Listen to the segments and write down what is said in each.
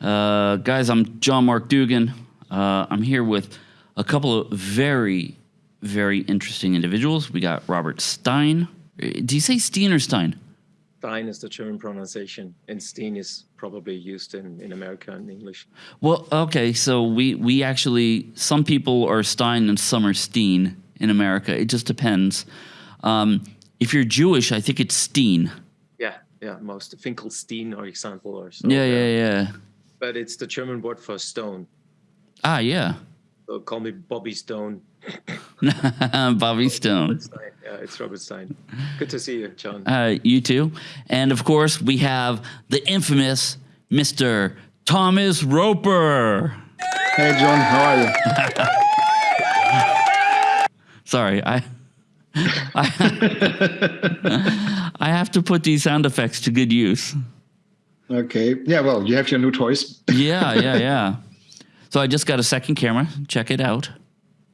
Uh, guys, I'm John Mark Dougan. Uh, I'm here with a couple of very, very interesting individuals. We got Robert Stein. Do you say Steen or Stein? Stein is the German pronunciation, and Steen is probably used in, in America in English. Well, okay, so we, we actually, some people are Stein and some are Steen in America. It just depends. Um, if you're Jewish, I think it's Steen. Yeah, yeah, most Finkelstein, for example, or so. Yeah, yeah, yeah. But it's the German word for stone. Ah, yeah. So call me Bobby Stone. Bobby Stone. Yeah, it's Robert Stein. Good to see you, John. Uh, you too. And of course, we have the infamous Mr. Thomas Roper. Hey, John, how are you? Sorry, I. I, I have to put these sound effects to good use. Okay. Yeah, well, you have your new toys. yeah, yeah, yeah. So I just got a second camera. Check it out.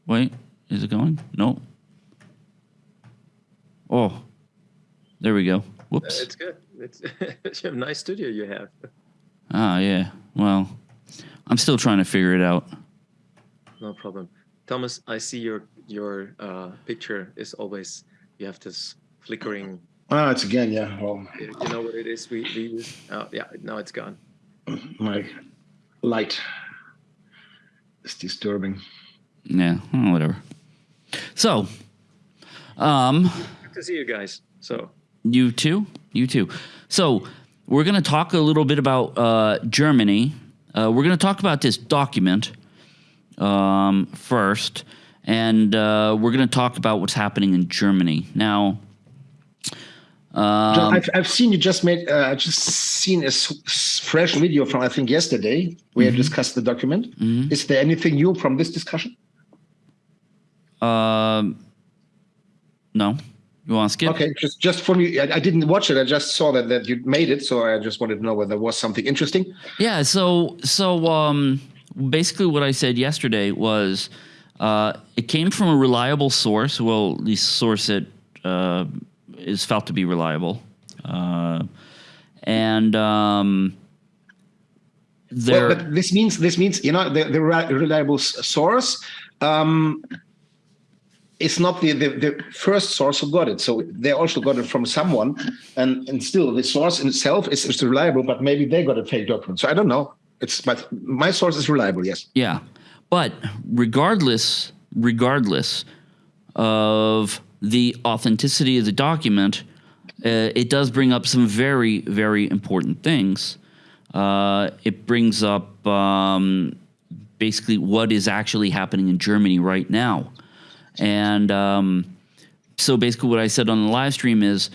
Wait, is it going? No. Oh, there we go. Whoops. It's good. It's, it's a nice studio you have. Ah, yeah. Well, I'm still trying to figure it out. No problem. Thomas, I see your your uh, picture is always you have this flickering. Oh, it's again, yeah. Well, you know what it is? We, we use. Oh, yeah. Now it's gone. My light is disturbing. Yeah, well, whatever. So, um, Good to see you guys. So you too, you too. So we're going to talk a little bit about uh, Germany. Uh, we're going to talk about this document um, first, and uh, we're going to talk about what's happening in Germany now. Um, I've, I've seen you just made uh, I just seen a fresh video from I think yesterday where mm -hmm. you discussed the document. Mm -hmm. Is there anything new from this discussion? Um, no. You want to skip? Okay, just just for me, I, I, didn't watch it. I just saw that that you made it, so I just wanted to know whether there was something interesting. Yeah. So so um, basically, what I said yesterday was uh, it came from a reliable source. Well, the source that uh, is felt to be reliable, uh, and um, there. Well, but this means this means you know the, the reliable source. Um, it's not the, the, the, first source who got it. So they also got it from someone. And, and still the source in itself is, is reliable, but maybe they got a fake document. So I don't know. It's but my source is reliable, yes. Yeah. But regardless, regardless of the authenticity of the document, uh, it does bring up some very, very important things. Uh, it brings up um, basically what is actually happening in Germany right now. And um, so basically, what I said on the live stream is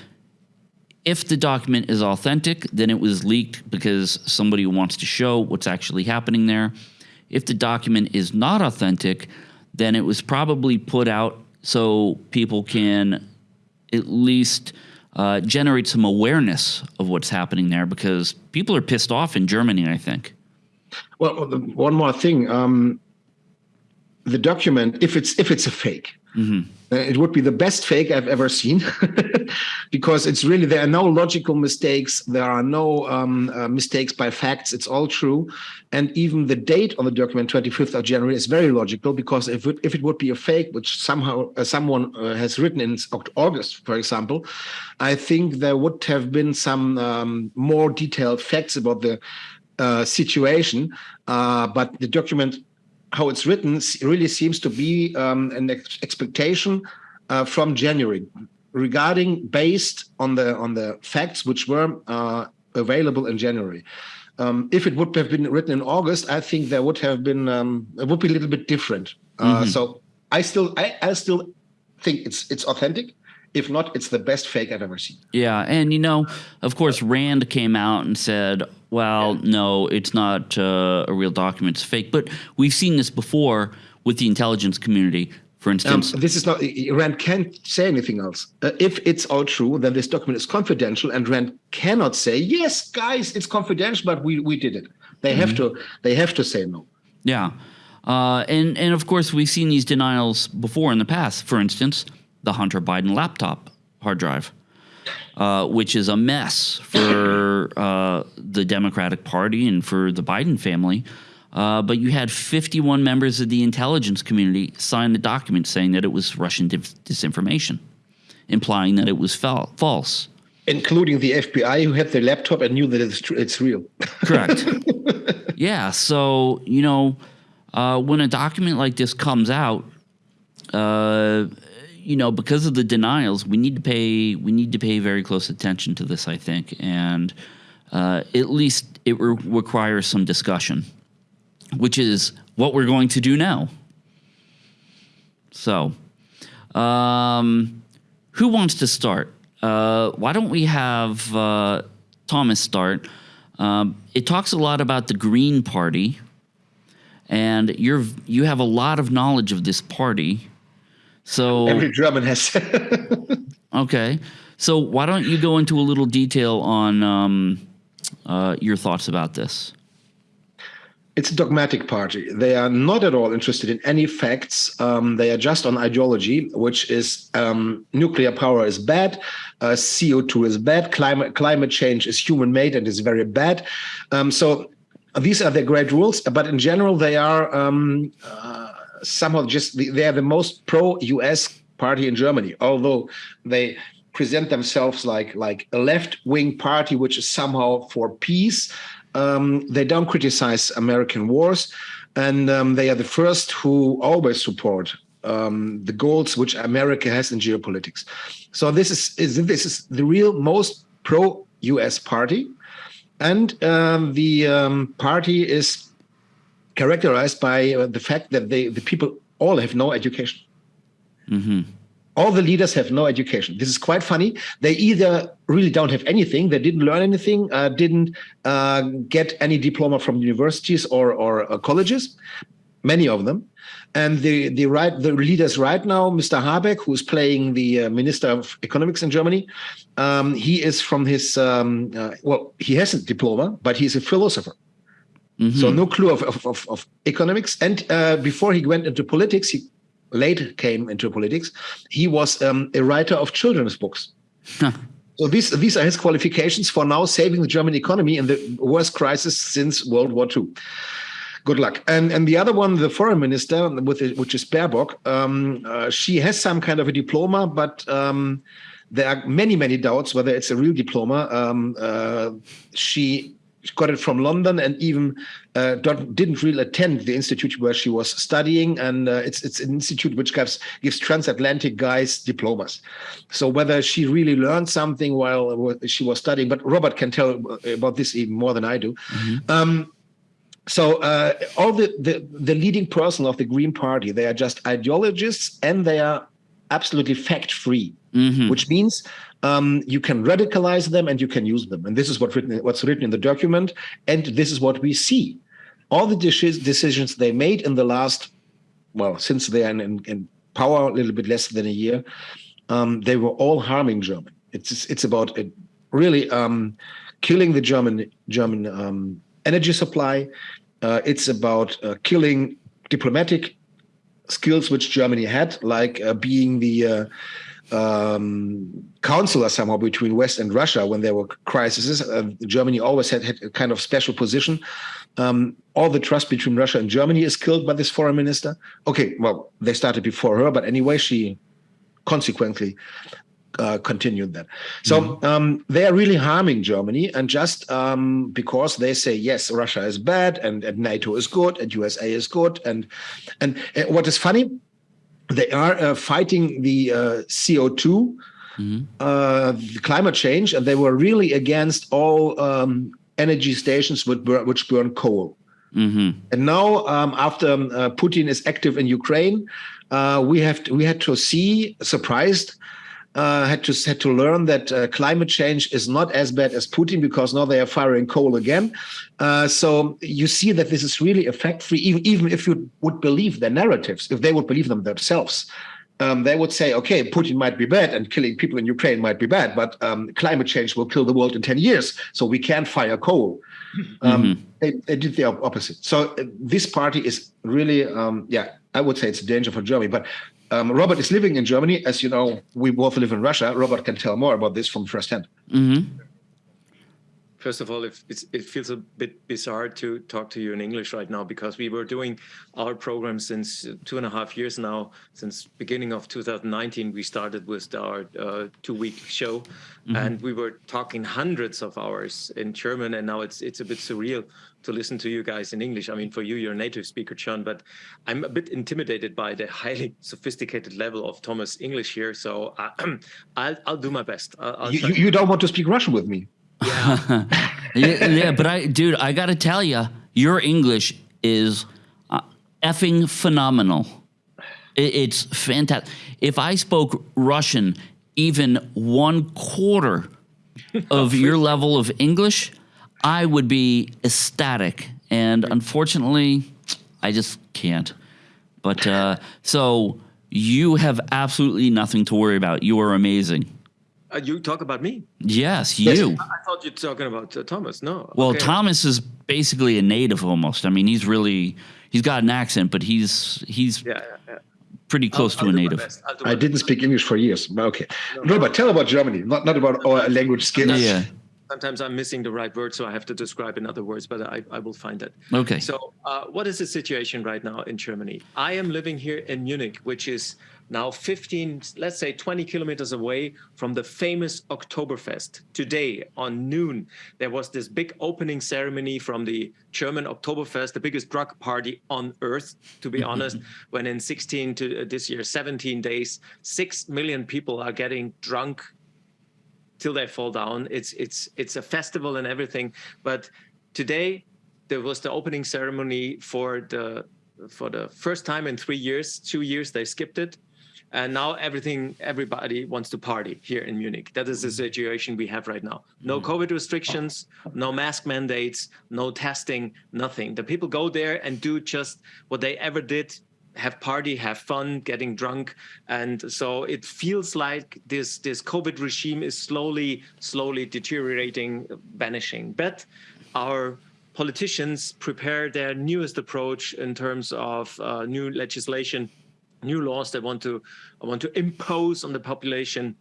if the document is authentic, then it was leaked because somebody wants to show what's actually happening there. If the document is not authentic, then it was probably put out so people can at least uh, generate some awareness of what's happening there because people are pissed off in Germany, I think. Well, one more thing. Um, the document, if it's if it's a fake, mm -hmm. It would be the best fake I've ever seen, because it's really there are no logical mistakes, there are no um, uh, mistakes by facts. It's all true, and even the date on the document, 25th of January, is very logical because if it, if it would be a fake, which somehow uh, someone uh, has written in August, for example, I think there would have been some um, more detailed facts about the uh, situation, uh, but the document how it's written really seems to be um, an ex expectation uh, from January regarding based on the on the facts which were uh, available in January. Um, if it would have been written in August, I think there would have been um, it would be a little bit different. Uh, mm -hmm. So I still I, I still think it's it's authentic. If not, it's the best fake I've ever seen. Yeah, and you know, of course, Rand came out and said, well, yeah. no, it's not uh, a real document, it's fake. But we've seen this before with the intelligence community. For instance, um, this is not Rand can't say anything else. Uh, if it's all true, then this document is confidential, and Rand cannot say, "Yes, guys, it's confidential, but we we did it." They mm -hmm. have mm-hmm. to they have to say no. Yeah, uh, and and of course we've seen these denials before in the past. For instance, the Hunter Biden laptop hard drive. uh, which is a mess for uh, the Democratic Party and for the Biden family. Uh, but you had 51 members of the intelligence community sign a document saying that it was Russian disinformation, implying that it was false. Including the FBI, who had the laptop and knew that it's, tr- it's real. Correct. yeah. So, you know, uh, when a document like this comes out, uh, you know, because of the denials, we need to pay we need to pay very close attention to this. I think, and uh, at least it re- requires some discussion, which is what we're going to do now. So, um, who wants to start? Uh, why don't we have uh, Thomas start? Um, it talks a lot about the Green Party, and you're you have a lot of knowledge of this party. So every German has. okay, so why don't you go into a little detail on um, uh, your thoughts about this? It's a dogmatic party. They are not at all interested in any facts. Um, they are just on ideology, which is um, nuclear power is bad, uh, CO2 is bad, climate climate change is human made and is very bad. Um, so these are their great rules, but in general, they are um, uh, somehow just they are the most pro-US party in Germany, although they present themselves like like a left-wing party, which is somehow for peace. Um, they don't criticize American wars, and um, they are the first who always support um, the goals which America has in geopolitics. So this is, is this is the real most pro-US party and um, the um, party is characterized by uh, the fact that they, the people all have no education. Mm-hmm. All the leaders have no education. This is quite funny. They either really don't have anything, they didn't learn anything, uh, didn't uh, get any diploma from universities or, or uh, colleges, many of them. And the the right the leaders right now, Mr. Habeck, who's playing the uh, Minister of Economics in Germany, um, he is from his um, uh, well, he has a diploma, but he's a philosopher. Mm-hmm. So no clue of, of, of, of economics. And uh, before he went into politics, he late came into politics. He was um, a writer of children's books. So these these are his qualifications for now saving the German economy in the worst crisis since World War II good luck. And and the other one, the foreign minister, with it, which is Baerbock, um, uh, she has some kind of a diploma, but um, there are many many doubts whether it's a real diploma. Um, uh, she got it from London and even uh, didn't really attend the institute where she was studying. And uh, it's it's an institute which gives gives transatlantic guys diplomas. So whether she really learned something while she was studying, but Robert can tell about this even more than I do. Mm-hmm. Um, so uh, all the, the, the leading person of the Green Party, they are just ideologists and they are absolutely fact free, mm-hmm. which means um, you can radicalize them and you can use them. And this is what written, what's written in the document, and this is what we see. All the decisions they made in the last, well, since they are in, in, power a little bit less than a year, um, they were all harming Germany. It's it's about it really um, killing the German German um, energy supply. Uh, it's about uh, killing diplomatic skills which Germany had, like uh, being the uh, um, counselor somehow between West and Russia when there were crises. Uh, Germany always had, had a kind of special position. Um, all the trust between Russia and Germany is killed by this foreign minister. Okay, well, they started before her, but anyway, she consequently uh, continued that. So mm-hmm. um, they are really harming Germany, and just um, because they say yes, Russia is bad and, and, NATO is good and USA is good, and and uh, what is funny, they are uh, fighting the uh, CO 2 mm-hmm. Uh, the climate change, and they were really against all um, energy stations which burn, which burn coal. Mm-hmm. And now, um, after um, uh, Putin is active in Ukraine, we have to, we had to see surprised uh, had to had to learn that uh, climate change is not as bad as Putin because now they are firing coal again. Uh, so you see that this is really effect free. Even even if you would believe their narratives, if they would believe them themselves, um, they would say, okay, Putin might be bad and killing people in Ukraine might be bad, but um, climate change will kill the world in ten years, so we can't fire coal. Um, mm-hmm. they, they, did the opposite. So uh, this party is really, um, yeah, I would say it's a danger for Germany, but Um, Robert is living in Germany. As you know, we both live in Russia. Robert can tell more about this from firsthand. Mm-hmm. First of all, it, it feels a bit bizarre to talk to you in English right now because we were doing our program since two and a half years now. Since beginning of 2019, we started with our uh, two-week show, mm-hmm. and we were talking hundreds of hours in German, and now it's it's a bit surreal to listen to you guys in English. I mean, for you, you're a native speaker, John, but I'm a bit intimidated by the highly sophisticated level of Thomas English here. So I, will I'll do my best. I'll you, you don't want to speak Russian with me? Yeah. yeah, yeah, but I, dude, I got to tell you, your English is uh, effing phenomenal. It, it's fantastic. If I spoke Russian even one quarter of your level of English, I would be ecstatic. And unfortunately, I just can't. But uh, so you have absolutely nothing to worry about. You are amazing. Uh, you talk about me? Yes, you. I, I thought you were talking about uh, Thomas. No. Well, okay. Thomas is basically a native almost. I mean, he's really he's got an accent, but he's he's yeah, yeah, yeah. pretty close I'll, to I'll a native. I didn't speak English for years. Okay, no, Robert, tell about Germany, not not about our language skills. Yeah. Sometimes I'm missing the right word, so I have to describe in other words, but I, I will find it. Okay. So, uh, what is the situation right now in Germany? I am living here in Munich, which is now 15, let's say 20 kilometers away from the famous Oktoberfest. Today on noon, there was this big opening ceremony from the German Oktoberfest, the biggest drug party on earth, to be honest, when in 16 to uh, this year, 17 days, 6 million people are getting drunk till they fall down. It's, it's, it's a festival and everything. But today there was the opening ceremony for the for the first time in three years, two years, they skipped it and now everything, everybody wants to party here in Munich. That is the mm-hmm. situation we have right now. No mm-hmm. COVID restrictions, no mask mandates, no testing, nothing. The people go there and do just what they ever did have party, have fun, getting drunk. And so it feels like this, this COVID regime is slowly, slowly deteriorating, vanishing. But our politicians prepare their newest approach in terms of uh, new legislation new laws they want to want to impose on the population.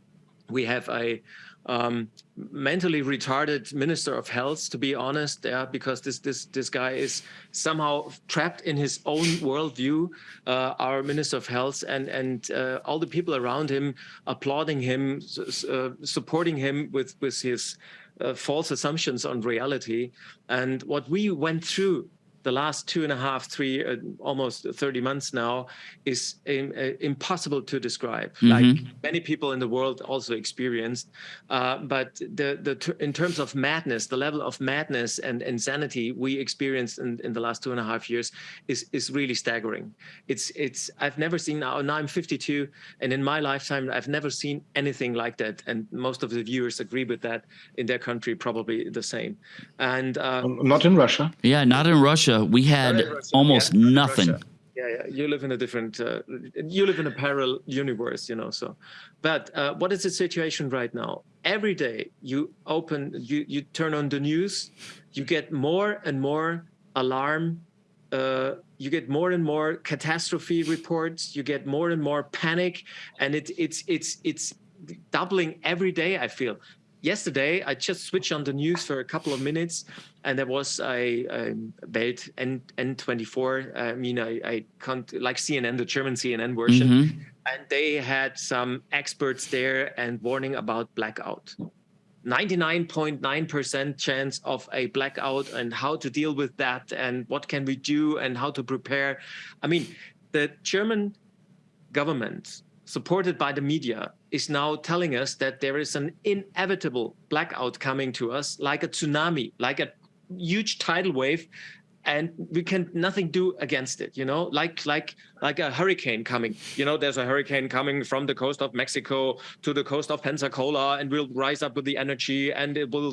We have a um, mentally retarded minister of health, to be honest, yeah, because this this this guy is somehow trapped in his own worldview. Uh, our minister of health and and uh, all the people around him applauding him, uh, supporting him with with his uh, false assumptions on reality. And what we went through the last two and a half, three, uh, almost 30 months now is um, uh, impossible to describe. Mm -hmm. Like many people in the world also experienced, uh, but the the in terms of madness, the level of madness and insanity we experienced in, in the last two and a half years is is really staggering. It's it's I've never seen now. Now I'm 52, and in my lifetime I've never seen anything like that. And most of the viewers agree with that. In their country, probably the same. And uh, not in Russia. Yeah, not in Russia we had almost yeah, nothing. Yeah, yeah, you live in a different, uh, you live in a parallel universe, you know. So, but uh, what is the situation right now? Every day you open, you you turn on the news, you get more and more alarm. Uh, you get more and more catastrophe reports. You get more and more panic, and it, it's it's it's doubling every day. I feel yesterday I just switched on the news for a couple of minutes and there was a, a Welt N, N24. I mean, I, I can't like CNN, the German CNN version. Mm -hmm. And they had some experts there and warning about blackout. 99.9% chance of a blackout and how to deal with that and what can we do and how to prepare. I mean, the German government supported by the media, is now telling us that there is an inevitable blackout coming to us, like a tsunami, like a huge tidal wave, and we can nothing do against it you know? Like like like a hurricane coming. You know there's a hurricane coming from the coast of mexico to the coast of pensacola and we'll rise up with the energy and it will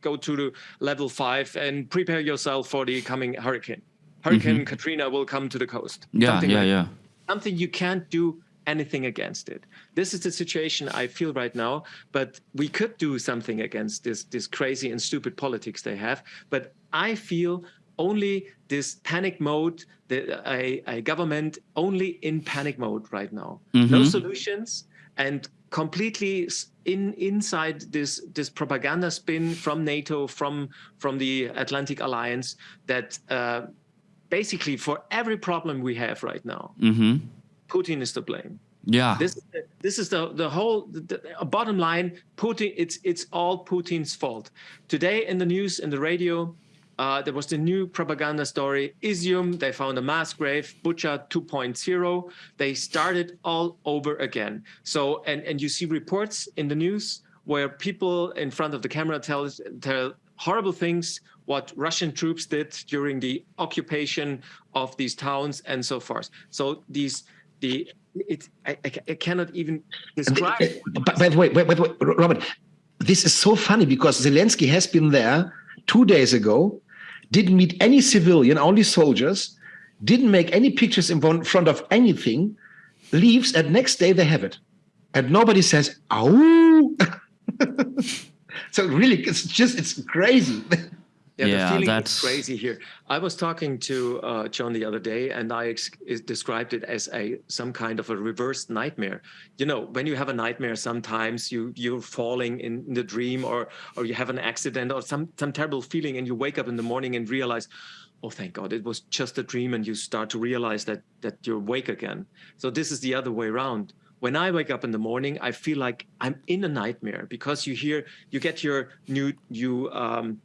go to the level five and prepare yourself for the coming hurricane. Hurricane mm -hmm. katrina will come to the coast. Yeah something yeah like yeah. something you can't do anything against it. This is the situation I feel right now, but we could do something against this, this crazy and stupid politics they have. But I feel only this panic mode, the, a, a government only in panic mode right now. No solutions and completely in inside this this propaganda spin from NATO, from from the Atlantic Alliance that uh, basically for every problem we have right now, Putin is to blame. Yeah. This this is the the whole the, the bottom line. Putin, it's it's all Putin's fault. Today in the news in the radio, uh, there was the new propaganda story. Izium, they found a mass grave. Bucha 2.0. They started all over again. So and and you see reports in the news where people in front of the camera tell tell horrible things what Russian troops did during the occupation of these towns and so forth. So these the it I, I cannot even describe. Uh, but, by the way, wait, wait, wait, Robert, this is so funny because Zelensky has been there two days ago, didn't meet any civilian, only soldiers, didn't make any pictures in front of anything, leaves, and next day they have it. And nobody says, "Oh." so really, it's just it's crazy. Yeah, Yeah, the feeling that's- is crazy here. I was talking to uh, John the other day, and I ex- is- described it as a some kind of a reversed nightmare. You know, when you have a nightmare, sometimes you you're falling in, in the dream, or or you have an accident, or some some terrible feeling, and you wake up in the morning and realize, oh, thank God, it was just a dream, and you start to realize that that you're awake again. So this is the other way around. When I wake up in the morning, I feel like I'm in a nightmare because you hear you get your new you. Um,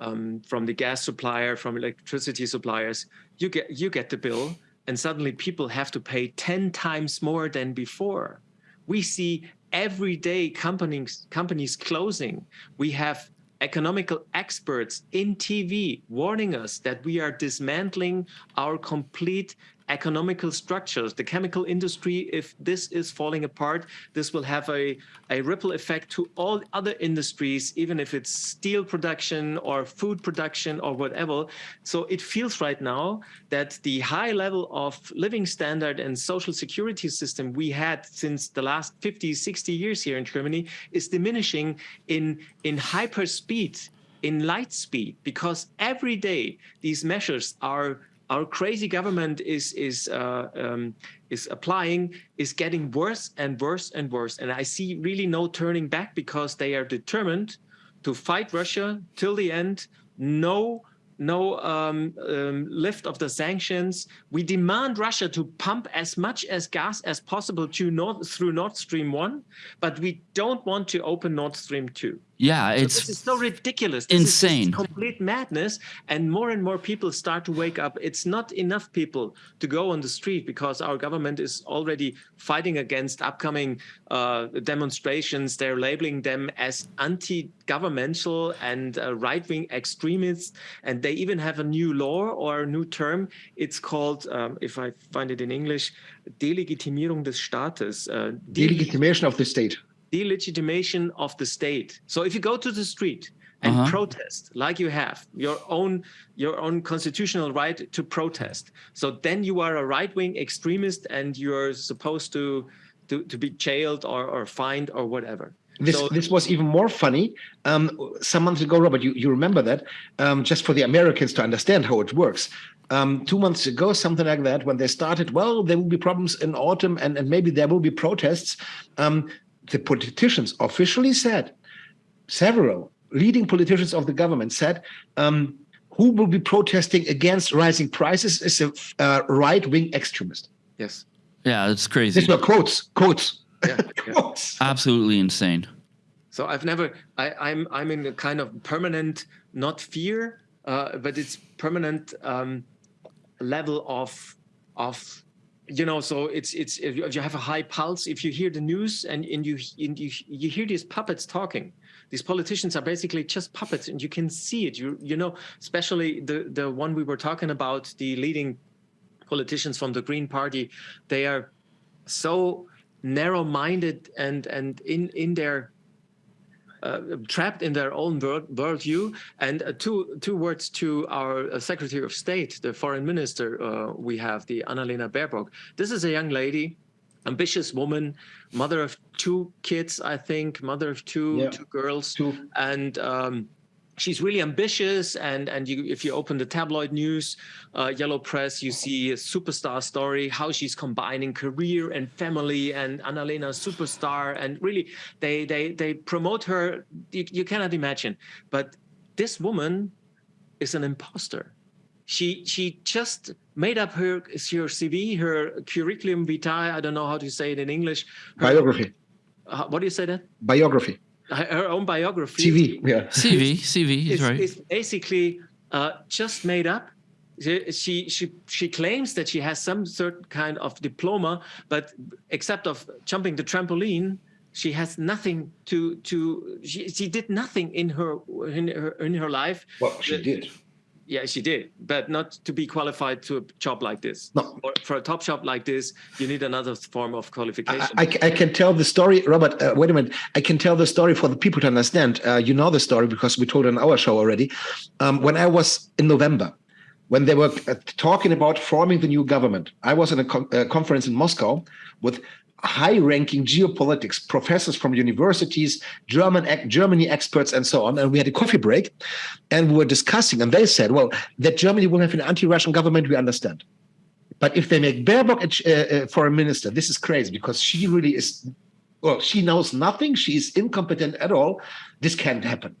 um, from the gas supplier, from electricity suppliers, you get you get the bill, and suddenly people have to pay ten times more than before. We see every day companies companies closing. We have economical experts in TV warning us that we are dismantling our complete economical structures. The chemical industry, if this is falling apart, this will have a, a ripple effect to all other industries, even if it's steel production or food production or whatever. So it feels right now that the high level of living standard and social security system we had since the last 50, 60 years here in Germany is diminishing in, in hyper speed in light speed because every day these measures are our crazy government is is uh, um, is applying is getting worse and worse and worse and i see really no turning back because they are determined to fight russia till the end no no um, um, lift of the sanctions. We demand Russia to pump as much as gas as possible through Nord Stream 1, but we don't want to open Nord Stream 2. Yeah, So it's this is so ridiculous. This is insane. complete madness. And more and more people start to wake up. It's not enough people to go on the street because our government is already fighting against upcoming uh, demonstrations. They're labeling them as anti-governmental and uh, right-wing extremists. And they even have a new law or a new term. It's called, um, if I find it in English, Delegitimierung des Staates. Uh, Delegitimation of the state. Delegitimation of the state. So if you go to the street and Uh-huh. protest, like you have your own your own constitutional right to protest, so then you are a right-wing extremist and you're supposed to to, to be jailed or, or fined or whatever. This So- this was even more funny. Um, some months ago, Robert, you, you remember that? Um, just for the Americans to understand how it works. Um, two months ago, something like that, when they started, well, there will be problems in autumn and, and maybe there will be protests. The politicians officially said, several leading politicians of the government said, um, who will be protesting against rising prices is a uh, right-wing extremist. Yes. yeah, it's crazy. These were quotes, quotes, Yeah, yeah. quotes. Absolutely insane. So I've never, I, I'm, I'm in a kind of permanent, not fear, uh, but it's permanent um, level of, of, you know. So it's, it's if you, have a high pulse, if you hear the news and, and you, and you, you hear these puppets talking. These politicians are basically just puppets, and you can see it. You, you know, especially the the one we were talking about, the leading politicians from the Green Party. They are so narrow-minded and and in in their trapped in their own world worldview. And uh, two two words to our uh, Secretary of State, the Foreign Minister uh, we have, the Annalena Baerbock. This is a young lady, ambitious woman, mother of two kids, I think, mother of two Yeah. two girls, Two. and. Um, she's really ambitious and and you if you open the tabloid news uh, yellow press you see a superstar story how she's combining career and family and annalena superstar and really they they they promote her you, you cannot imagine. But this woman is an imposter. She she just made up her her cv her curriculum vitae i don't know how to say it in english her, biography. Uh, what do you say that? Biography her own biography. CV, yeah. CV, CV, is right. It's basically uh, just made up. She she she claims that she has some certain kind of diploma, but except of jumping the trampoline, she has nothing to to. She she did nothing in her in her in her life. Well, she did. Yeah, she did, but not to be qualified to a job like this. No. Or for a top job like this, you need another form of qualification. I, I, I can tell the story, Robert. Uh, wait a minute. I can tell the story for the people to understand. Uh, you know the story because we told it on our show already. Um, when I was in November, when they were uh, talking about forming the new government, I was in a, a conference in Moscow with high-ranking geopolitics professors from universities, German Germany experts, and so on. And we had a coffee break, and we were discussing. And they said, "Well, that Germany will have an anti-Russian government, we understand. But if they make Baerbock a uh, uh, foreign minister, this is crazy because she really is. Well, she knows nothing. She is incompetent at all. This can't happen."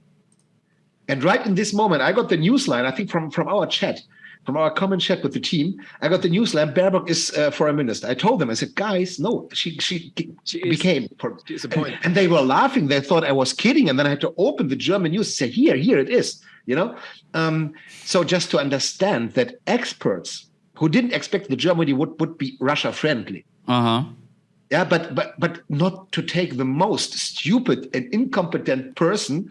And right in this moment, I got the news line, I think from, from our chat, from our common chat with the team, I got the news lamp. Baerbock is uh, foreign minister. I told them, I said, guys, no, she she, she became. For, and, and, they were laughing. They thought I was kidding. And then I had to open the German news and say, here, here it is. You know, um, so just to understand that experts who didn't expect that Germany would would be Russia friendly. Uh huh. Yeah, but but but not to take the most stupid and incompetent person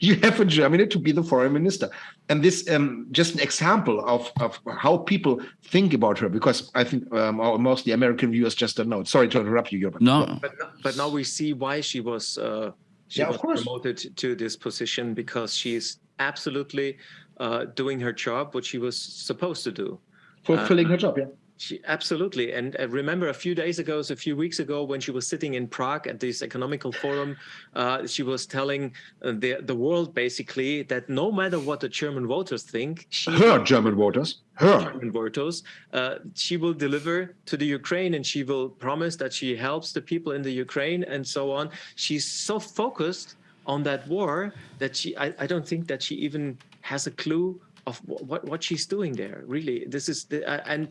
you have in Germany to be the foreign minister. And this um, just an example of, of how people think about her, because I think um, most the American viewers just don't know. Sorry to interrupt you, Gilbert. No. But, but now we see why she was, uh, she yeah, was promoted to this position because she's absolutely uh, doing her job, what she was supposed to do. Fulfilling uh, her job, yeah. She, absolutely. And I remember a few days ago, so a few weeks ago, when she was sitting in Prague at this economical forum, uh, she was telling uh, the, the world basically that no matter what the German voters think, she, her German voters, her German voters, uh, she will deliver to the Ukraine and she will promise that she helps the people in the Ukraine and so on. She's so focused on that war that she, I, I don't think that she even has a clue of what what she's doing there really this is the uh, and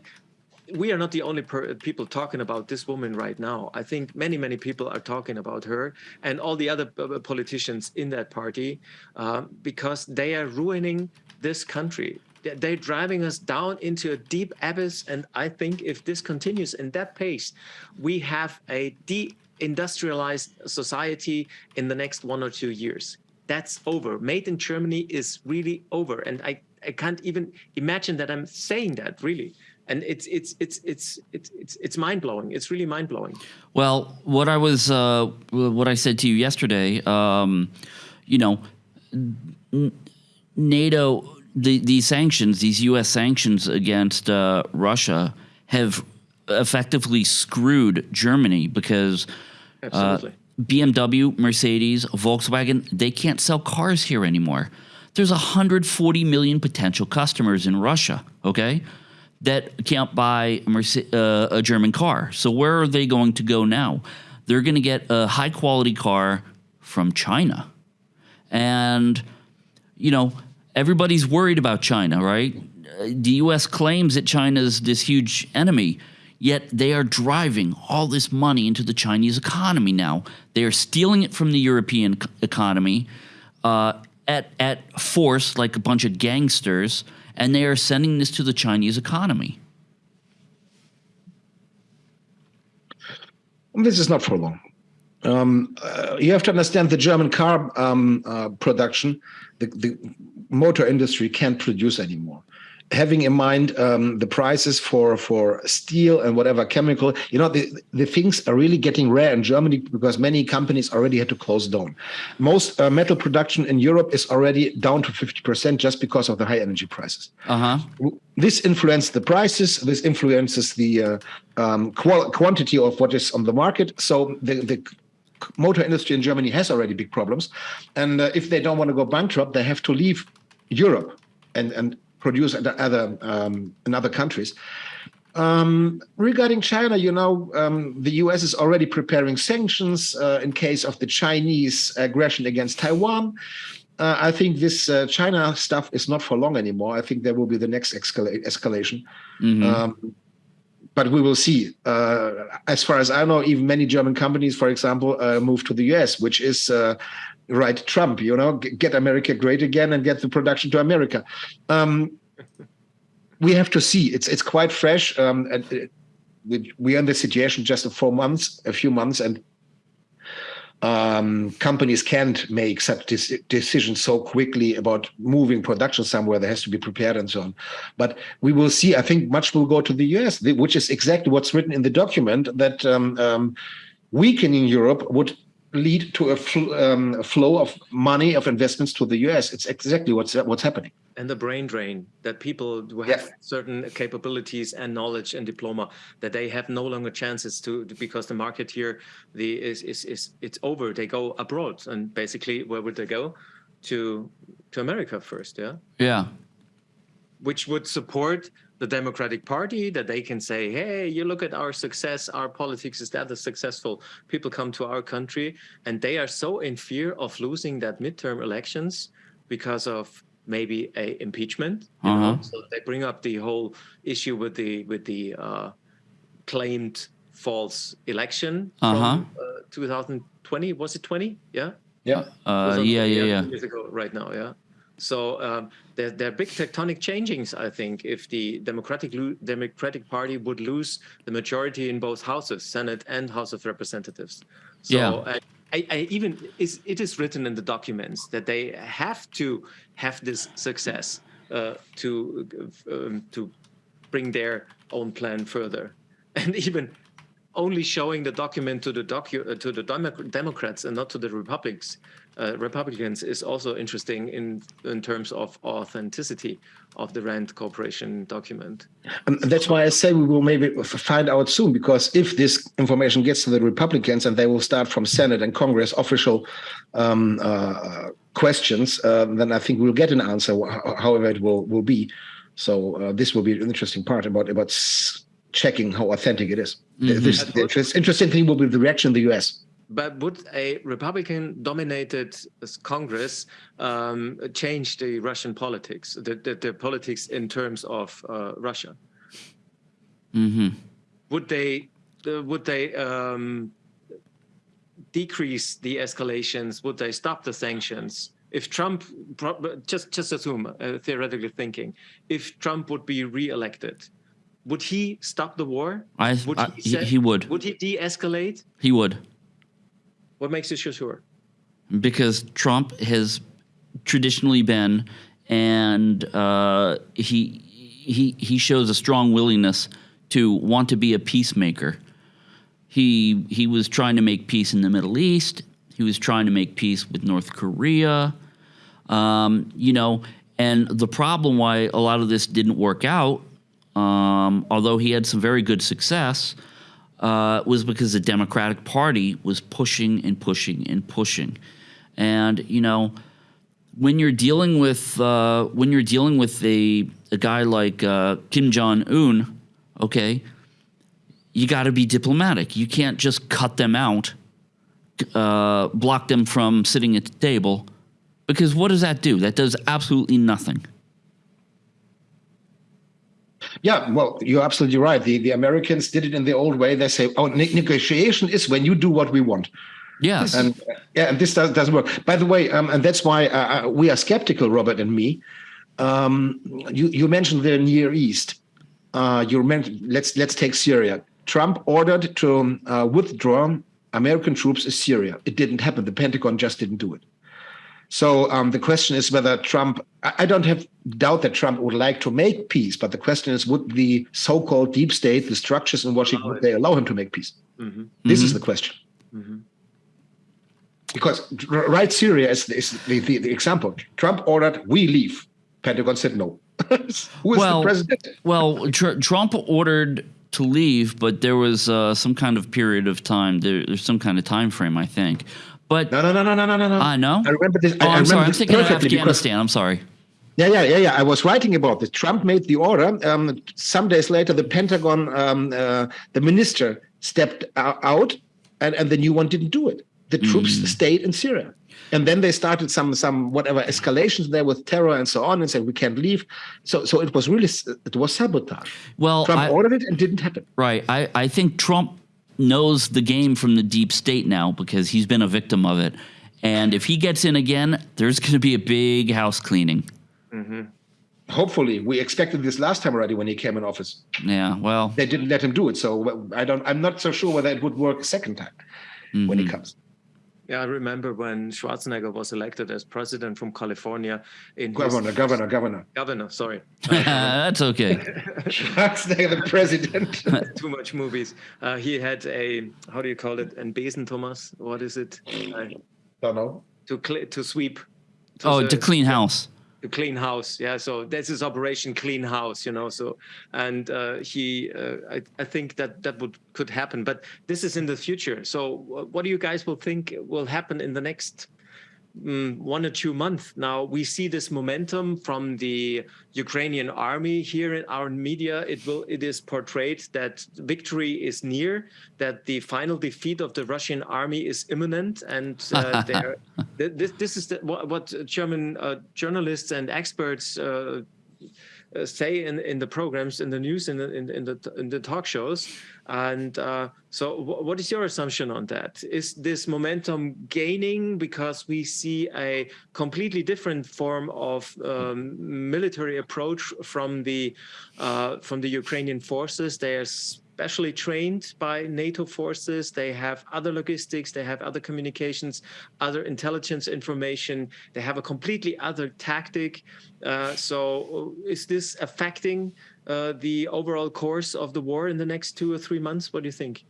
we are not the only people talking about this woman right now. I think many, many people are talking about her and all the other politicians in that party uh, because they are ruining this country. They're driving us down into a deep abyss. And I think if this continues in that pace, we have a de-industrialized society in the next one or two years. That's over. Made in Germany is really over. And I, I can't even imagine that I'm saying that, really and it's it's it's it's it's it's, it's mind blowing. It's really mind blowing. Well, what I was uh, what I said to you yesterday, um, you know, NATO, the these sanctions, these U.S. sanctions against uh, Russia, have effectively screwed Germany because. Uh, BMW, Mercedes, Volkswagen, they can't sell cars here anymore. There's 140 million potential customers in Russia, okay? That can't buy a, Merce- uh, a German car. So where are they going to go now? They're going to get a high quality car from China. And, you know, everybody's worried about China, right? The US claims that China is this huge enemy, yet they are driving all this money into the Chinese economy now. They are stealing it from the European economy uh, at, at force, like a bunch of gangsters and they are sending this to the Chinese economy. This is not for long. Um, uh, you have to understand the German car um, uh, production, the, the motor industry can't produce anymore having in mind um, the prices for for steel and whatever chemical, you know, the, the things are really getting rare in Germany because many companies already had to close down. Most uh, metal production in Europe is already down to 50% just because of the high energy prices. Uh-huh. This influences the prices. This influences the uh, um, quantity of what is on the market. So the, the motor industry in Germany has already big problems, and uh, if they don't want to go bankrupt, they have to leave Europe and and produce in other um, in other countries. Um, regarding China, you know, um, the US is already preparing sanctions uh, in case of the Chinese aggression against Taiwan. Uh, I think this uh, China stuff is not for long anymore. I think there will be the next escala escalation. Mm -hmm. um, but we will see. Uh, as far as I know, even many German companies, for example, uh, move to the US, which is uh, right Trump, you know, get America great again and get the production to America. Um, we have to see. It's it's quite fresh. Um, and it, we are in the situation just a four months, a few months, and um, companies can't make such decisions so quickly about moving production somewhere that has to be prepared and so on. But we will see. I think much will go to the US, which is exactly what's written in the document that um, um, weakening Europe would lead to a, fl um, a, flow of money of investments to the US. It's exactly what's what's happening. And the brain drain that people who have yeah. certain capabilities and knowledge and diploma that they have no longer chances to because the market here the is is is it's over. They go abroad and basically where would they go? To to America first, yeah. Yeah. Which would support the Democratic Party that they can say, hey, you look at our success, our politics is that successful. People come to our country and they are so in fear of losing that midterm elections because of maybe a impeachment. Uh -huh. So they bring up the whole issue with the with the uh, claimed false election uh -huh. from uh, 2020. Was it 20? Yeah. Yeah. Uh, yeah. Yeah. Yeah. Years ago, right now. Yeah. So um, there, there, are big tectonic changings, I think, if the Democratic Democratic Party would lose the majority in both houses, Senate and House of Representatives. So yeah. I, I, I even is it is written in the documents that they have to have this success uh, to um, to bring their own plan further, and even only showing the document to the docu uh, to the Democrats and not to the Republicans uh, Republicans is also interesting in in terms of authenticity of the Rand Corporation document. And that's why I say we will maybe find out soon, because if this information gets to the Republicans and they will start from Senate and Congress official um, uh, questions, uh, then I think we'll get an answer, however it will will be. So uh, this will be an interesting part about about checking how authentic it is. Mm -hmm. This, the interesting thing will be the reaction in the U.S but would a Republican-dominated Congress um, change the Russian politics, the, the, the, politics in terms of uh, Russia? Mm -hmm. Would they uh, would they um, decrease the escalations? Would they stop the sanctions? If Trump, just just assume, uh, theoretically thinking, if Trump would be re-elected, would he stop the war? I, would he, he, he would. Would he de-escalate? He would. What makes this sure? Because Trump has traditionally been, and uh, he he he shows a strong willingness to want to be a peacemaker. He he was trying to make peace in the Middle East. He was trying to make peace with North Korea. Um, you know, and the problem why a lot of this didn't work out, um, although he had some very good success, uh, was because the Democratic Party was pushing and pushing and pushing, and you know, when you're dealing with uh, when you're dealing with a a guy like uh, Kim Jong Un, okay, you got to be diplomatic. You can't just cut them out, uh, block them from sitting at the table, because what does that do? That does absolutely nothing. Yeah, well, you're absolutely right. The the Americans did it in the old way. They say, "Oh, ne negotiation is when you do what we want." Yes, and yeah, and this does, doesn't work. By the way, um, and that's why uh, uh, we are skeptical, Robert and me. Um, you you mentioned the Near East. Uh, you mentioned let's let's take Syria. Trump ordered to uh, withdraw American troops in Syria. It didn't happen. The Pentagon just didn't do it. So um, the question is whether Trump, I don't have doubt that Trump would like to make peace, but the question is, would the so-called deep state, the structures in Washington, would they allow him to make peace? Mm -hmm. This mm -hmm. is the question. Mm -hmm. Because right Syria is, is the, the, the, example. Trump ordered, we leave. Pentagon said no. Who is well, the president? well, tr Trump ordered to leave, but there was uh, some kind of period of time. There, there's some kind of time frame, I think. But No, no, no, no, no, no, no, no. I know. I remember this. Oh, I, remember sorry. I'm thinking of perfectly because- Afghanistan. I'm sorry. Yeah, yeah, yeah, yeah. I was writing about this. Trump made the order. Um, some days later, the Pentagon, um, uh, the minister stepped out, and, and the new one didn't do it. The troops stayed in Syria, and then they started some some whatever escalations there with terror and so on, and said we can't leave. So so it was really it was sabotage. Well, Trump I- ordered it and didn't happen. Right. I, I think Trump knows the game from the deep state now because he's been a victim of it. And if he gets in again, there's going to be a big house cleaning. Mm-hmm. Hopefully, we expected this last time already when he came in office. Yeah. Well, They didn't let him do it, so I don't. I'm not so sure whether it would work a second time when he mm-hmm. comes. Yeah, I remember when Schwarzenegger was elected as president from California in his- Governor, governor, governor. governor. Sorry, that's okay. Schwarzenegger, the president. too much movies. Uh, he had a how do you call it? An Besen, Thomas. What is it? Uh, don't know. to cl- to sweep. Oh, the- to clean house. Clean house yeah so this is operation clean house you know so and uh, he uh, I, I think that that would could happen but this is in the future. So what do you guys will think will happen in the next mm, one or two months. Now we see this momentum from the ukrainian army here in our media. It will it is portrayed that victory is near that the final defeat of the russian army is imminent and uh, Th- This, this is the, what, what German uh, journalists and experts uh, say in, in the programs, in the news, in the in, in the in the talk shows. And uh, so, what is your assumption on that? Is this momentum gaining because we see a completely different form of um, military approach from the uh, from the Ukrainian forces? They are specially trained by NATO forces. They have other logistics, they have other communications, other intelligence information. They have a completely other tactic. Uh, so, is this affecting uh, the overall course of the war in the next two or three months? What do you think?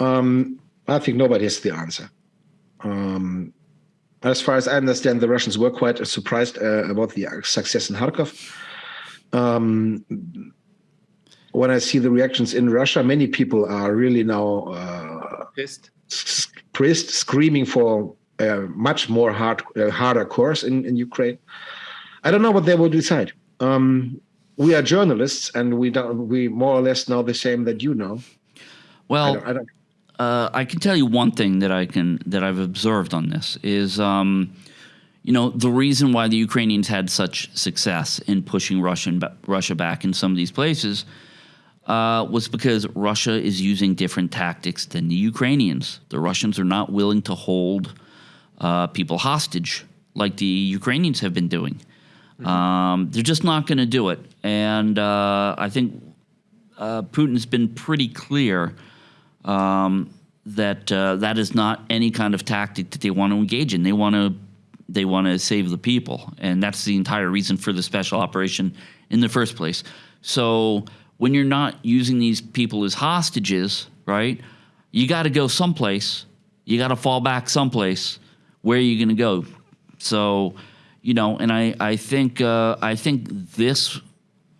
Um, I think nobody has the answer. Um, as far as I understand, the Russians were quite surprised uh, about the success in Kharkov. Um, when I see the reactions in Russia, many people are really now uh, Pissed? s- pressed, screaming for a much more hard, uh, harder course in, in Ukraine. I don't know what they will decide. Um, we are journalists, and we don't. We more or less know the same that you know. I Well, don't, I don't uh, I can tell you one thing that I can that I've observed on this is, um, you know, the reason why the Ukrainians had such success in pushing Russian Russia back in some of these places uh, was because Russia is using different tactics than the Ukrainians. The Russians are not willing to hold uh, people hostage like the Ukrainians have been doing. Um, they're just not going to do it, and uh, I think uh, Putin's been pretty clear um, that uh, that is not any kind of tactic that they want to engage in. They want to they want to save the people, and that's the entire reason for the special operation in the first place. So when you're not using these people as hostages, right? You got to go someplace. You got to fall back someplace. Where are you going to go? So, you know, and I I think uh, I think this.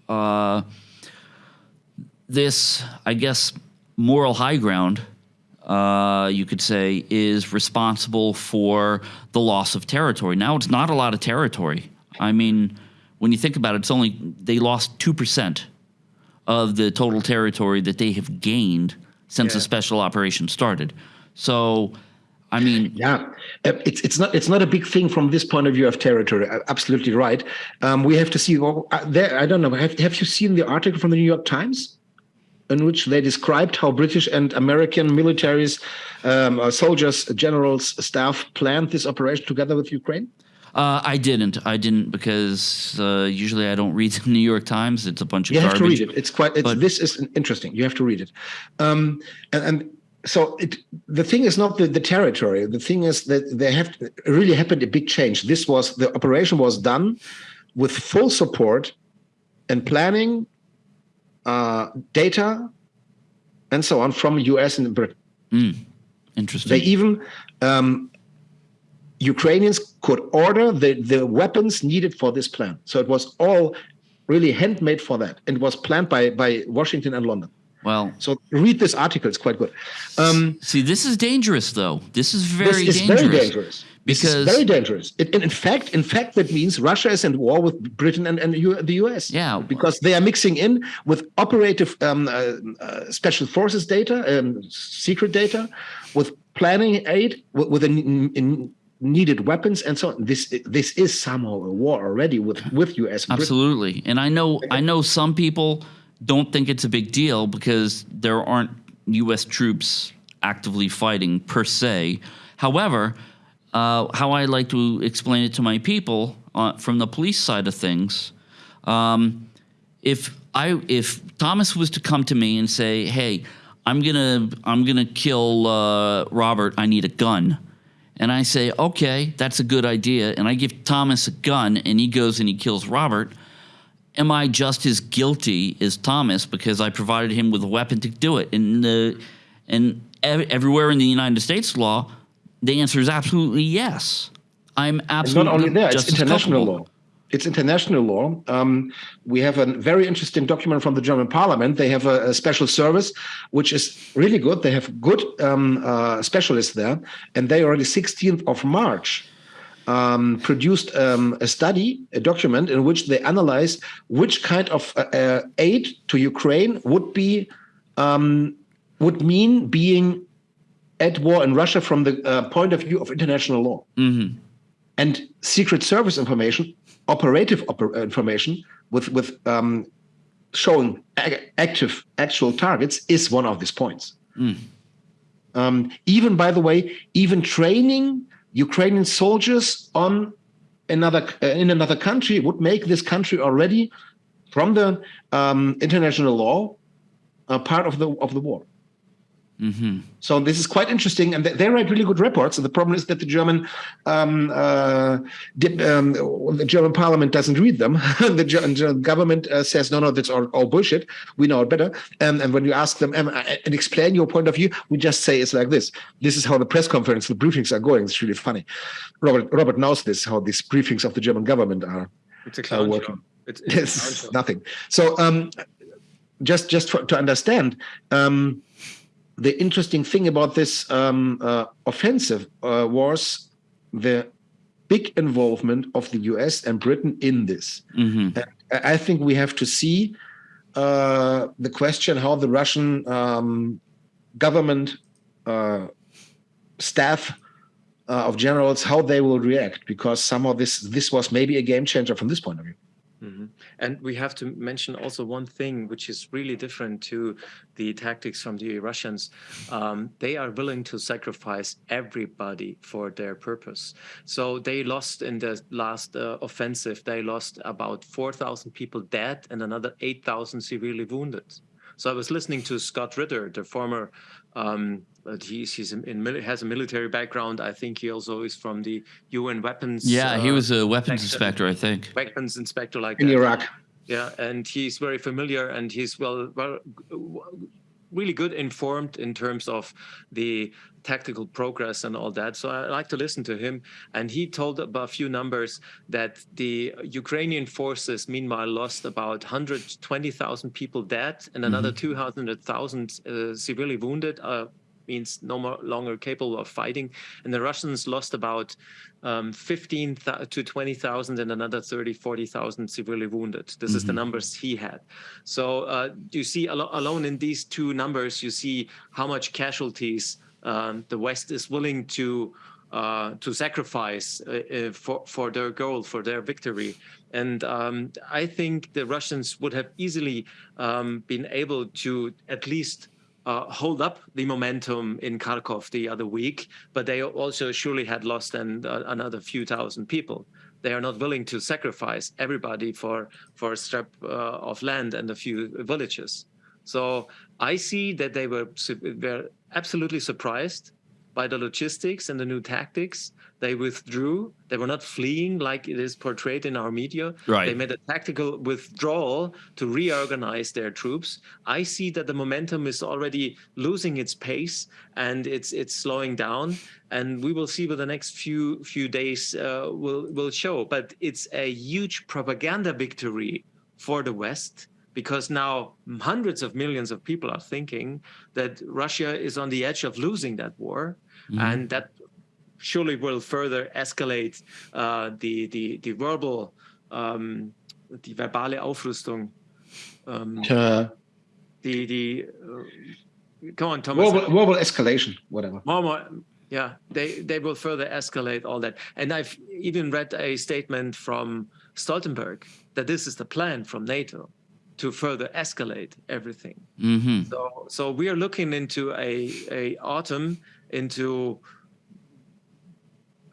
Uh, this, I guess, moral high ground, uh, you could say, is responsible for the loss of territory. Now it's not a lot of territory. I mean, when you think about it, it's only they lost two percent of the total territory that they have gained since the special operation started. So, I mean, Yeah, Uh, it's it's not it's not a big thing from this point of view of territory. Absolutely right. Um, we have to see. Well, uh, there, I don't know. Have Have you seen the article from the New York Times, in which they described how British and American militaries, um, uh, soldiers, generals, staff planned this operation together with Ukraine? uh, I didn't. I didn't because uh, usually I don't read the New York Times. It's a bunch of You have to read it. It's quite. It's, But- this is interesting. You have to read it. Um, and, and so it, the thing is not the, the territory. The thing is that there have really happened a big change. This was the operation was done with full support and planning, uh, data, and so on from U.S. and Britain. Interesting. They even um, Ukrainians could order the, the weapons needed for this plan. So it was all really handmade for that and was planned by by Washington and London. Well, So read this article; it's quite good. Um, see, this is dangerous, though. This is very this is dangerous. very dangerous. This is Because- very dangerous. It, in fact, in fact, that means Russia is in war with Britain and, and U, the US. Yeah. because they are mixing in with operative um, uh, uh, special forces data, um, secret data, with planning aid, with, with n- needed weapons, and so on. This this is somehow a war already with with US. and Britain. Absolutely. And I know I know some people don't think it's a big deal because there aren't US troops actively fighting per se. However, uh, how I like to explain it to my people uh, from the police side of things, um, if I if Thomas was to come to me and say, "Hey, I'm gonna I'm gonna kill uh, Robert. I need a gun," and I say, "Okay, that's a good idea," and I give Thomas a gun, and he goes and he kills Robert. Am I just as guilty as Thomas because I provided him with a weapon to do it? And the and ev- everywhere in the United States law, the answer is absolutely yes. I'm It's absolutely not only there; it's international law. It's international law. Um, we have a very interesting document from the German Parliament. They have a, a special service, which is really good. They have good um, uh, specialists there, and they already 16th of March um, produced um, a study, a document in which they analyzed which kind of uh, uh, aid to Ukraine would be um, would mean being at war in Russia from the uh, point of view of international law and secret service information, operative oper- information with with um, showing ac- active actual targets is one of these points. Um, even by the way, even training Ukrainian soldiers on another uh, in another country would make this country already from the um, international law a part of the of the war. So this is quite interesting, and they, write really good reports. And the problem is that the German, um, uh, dip, um, the German Parliament doesn't read them. the German government uh, says, "No, no, that's all, all bullshit. We know it better." And, and when you ask them and explain your point of view, we just say it's like this. This is how the press conference, the briefings are going. It's really funny. Robert Robert knows this how these briefings of the German government are It's a clown show. working. It's, it's show. nothing. So um, just just for, to understand, um, the interesting thing about this um, uh, offensive uh, was the big involvement of the U.S. and Britain in this. And I I think we have to see uh, the question how the Russian um, government uh, staff uh, of generals how they will react because somehow this this was maybe a game changer from this point of view. Mhm. And we have to mention also one thing which is really different to the tactics from the Russians. Um, they are willing to sacrifice everybody for their purpose. So they lost in the last uh, offensive, they lost about 4,000 people dead and another 8,000 severely wounded. So I was listening to Scott Ritter, the former. Um, but he's he's in, in has a military background. I think he also is from the UN weapons. Yeah, he uh, was a weapons section. inspector, I think. weapons inspector like In that. Iraq, Yeah, and he's very familiar and he's well, well, really good informed in terms of the tactical progress and all that. So I like to listen to him. And he told about a few numbers that the Ukrainian forces, meanwhile, lost about 120,000 people dead and another 200,000 uh, severely wounded. Uh, means no more longer capable of fighting. And the russians lost about um, 15 thou- to 20,000 and another 30 40,000 severely wounded. This is the numbers he had. So uh, you see alo- alone in these two numbers you see how much casualties um, the west is willing to uh, to sacrifice uh, uh, for for their goal, for their victory. And um, I think the Russians would have easily um, been able to at least uh, hold up the momentum in Kharkov the other week, but they also surely had lost and uh, another few thousand people. They are not willing to sacrifice everybody for for a strip uh, of land and a few villages. So I see that they were were absolutely surprised by the logistics and the new tactics. They withdrew. They were not fleeing like it is portrayed in our media. Right. They made a tactical withdrawal to reorganize their troops. I see that the momentum is already losing its pace and it's it's slowing down. And we will see what the next few few days uh, will will show. But it's a huge propaganda victory for the West because now hundreds of millions of people are thinking that Russia is on the edge of losing that war, mm and that surely will further escalate uh, the the the verbal um, die verbale Aufrüstung. Um, uh, the the uh, go on, Thomas. Verbal, verbal escalation, whatever. More, more, yeah, they they will further escalate all that. And I've even read a statement from Stoltenberg that this is the plan from NATO to further escalate everything. Mm -hmm. So so we are looking into a a autumn into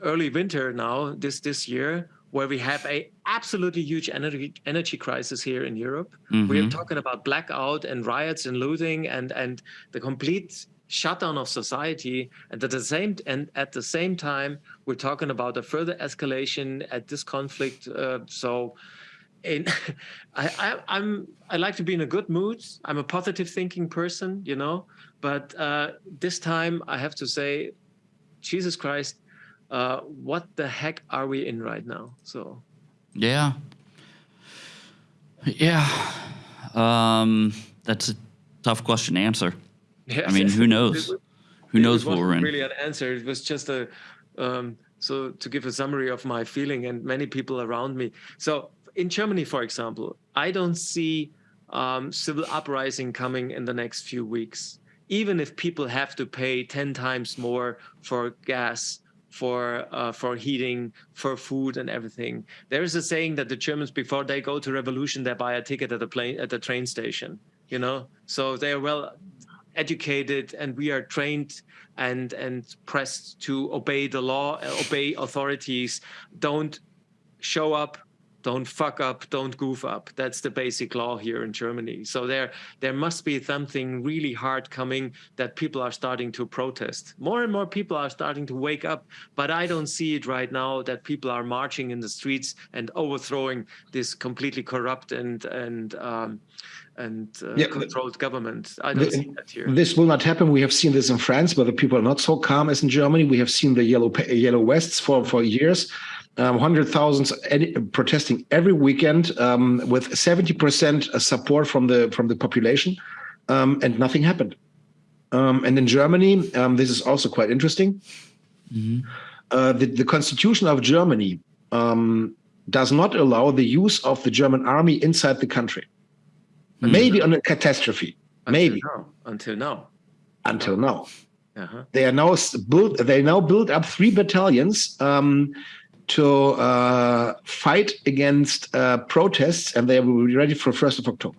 early winter now this this year where we have a absolutely huge energy energy crisis here in Europe. Mm -hmm. We are mm-hmm. talking about blackout and riots and looting and and the complete shutdown of society and at the same and at the same time we're talking about a further escalation at this conflict uh, so in I, I am I like to be in a good mood I'm a positive thinking person you know but uh, this time I have to say Jesus Christ uh, what the heck are we in right now? So, yeah, yeah, um, that's a tough question to answer. Yes. I mean, who knows? who knows what we're in? Really, an answer. It was just a um, so to give a summary of my feeling and many people around me. So in Germany, for example, I don't see um, civil uprising coming in the next few weeks. Even if people have to pay 10 times more for gas for uh, for heating, for food and everything. There is a saying that the Germans, before they go to revolution, they buy a ticket at the plane at the train station. You know, so they are well educated, and we are trained and and pressed to obey the law, obey authorities. Don't show up don't fuck up, don't goof up. That's the basic law here in Germany. So there, there must be something really hard coming that people are starting to protest. More and more people are starting to wake up, but I don't see it right now that people are marching in the streets and overthrowing this completely corrupt and and um, and uh, yeah, controlled government. I don't the, see that here. This will not happen. We have seen this in France, where the people are not so calm as in Germany. We have seen the yellow yellow vests for for years um, hundred thousands protesting every weekend um, with 70% support from the from the population, um, and nothing happened. Um, and in Germany, um, this is also quite interesting. Mm -hmm. uh, the, the constitution of Germany um, does not allow the use of the German army inside the country. Mm -hmm. Maybe on a catastrophe. Until maybe now. until now. Until now. Uh -huh. They are now built. They now build up three battalions to uh, fight against uh, protests, and they will be ready for 1st of October.